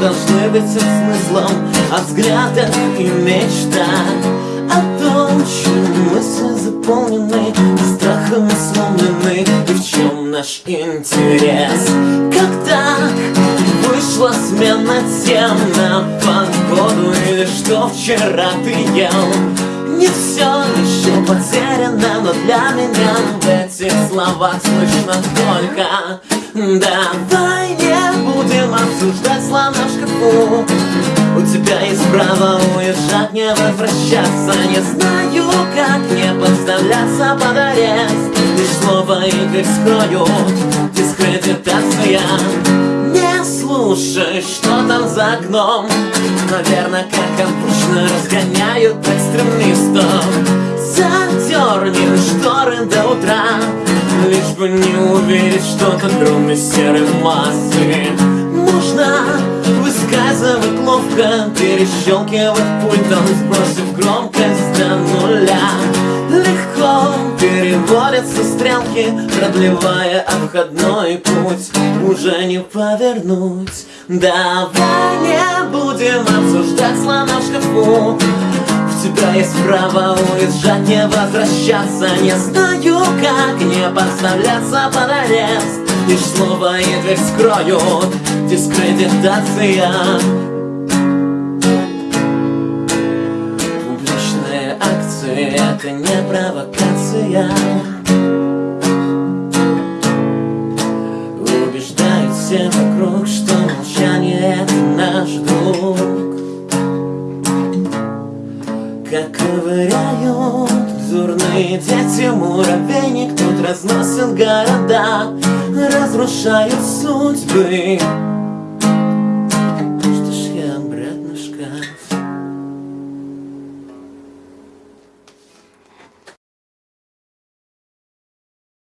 должны быть со смыслом О взглядах и мечтах О том, чем мысли заполнены Страхом сломлены И в чем наш интерес? Как так вышла смена тем На погоду или что вчера ты ел? Не все еще потеряно, но для меня В этих словах слышно только Давай не будем шкафу У тебя есть право уезжать, не возвращаться. Не знаю, как не подставляться под арест. Лишь слово игры скроют дискредитация Не слушай, что там за окном. Наверное, как обычно разгоняют экстремистов. Задерни шторы до утра Лишь бы не увидеть что-то, кроме серой массы. Можно высказывать ловко Перещелкивать пультом, сбросив громкость до нуля. Легко переводятся стрелки Продлевая обходной путь. Уже не повернуть. Давай не будем обсуждать слона в шкафу. У тебя есть право уезжать, не возвращаться. Не знаю, как не подставляться под арест Лишь слово и дверь скроют Дискредитация Публичные акции — это не провокация Убеждают все вокруг, что молчание — это наш друг. Как ковыряют Зурные дети, муравейник Тут разносят города Разрушают судьбы